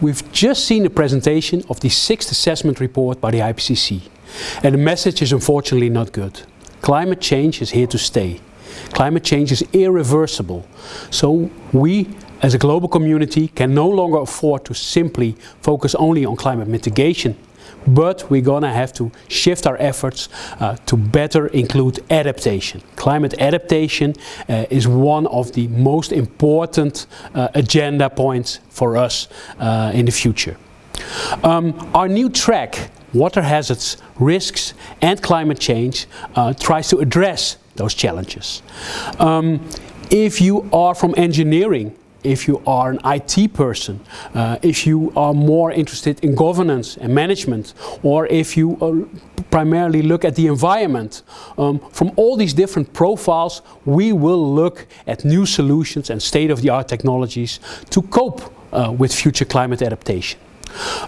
we've just seen the presentation of the sixth assessment report by the IPCC. And the message is unfortunately not good. Climate change is here to stay. Climate change is irreversible. So we as a global community can no longer afford to simply focus only on climate mitigation but we're gonna have to shift our efforts uh, to better include adaptation. Climate adaptation uh, is one of the most important uh, agenda points for us uh, in the future. Um, our new track, Water Hazards, Risks and Climate Change, uh, tries to address those challenges. Um, if you are from engineering if you are an IT person, uh, if you are more interested in governance and management, or if you uh, primarily look at the environment. Um, from all these different profiles, we will look at new solutions and state-of-the-art technologies to cope uh, with future climate adaptation.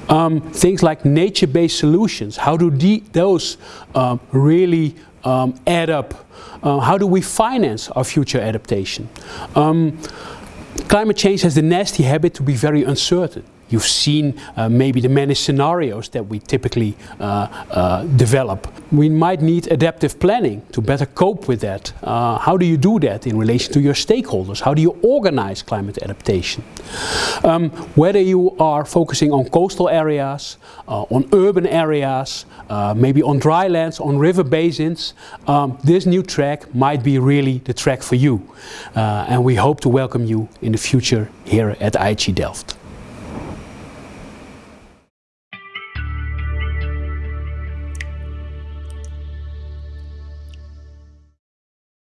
Um, things like nature-based solutions, how do those um, really um, add up? Uh, how do we finance our future adaptation? Climate change has the nasty habit to be very uncertain. You've seen uh, maybe the many scenarios that we typically uh, uh, develop. We might need adaptive planning to better cope with that. Uh, how do you do that in relation to your stakeholders? How do you organize climate adaptation? Um, whether you are focusing on coastal areas, uh, on urban areas, uh, maybe on dry lands, on river basins, um, this new track might be really the track for you. and we hope to welcome you in the future here at IHE Delft.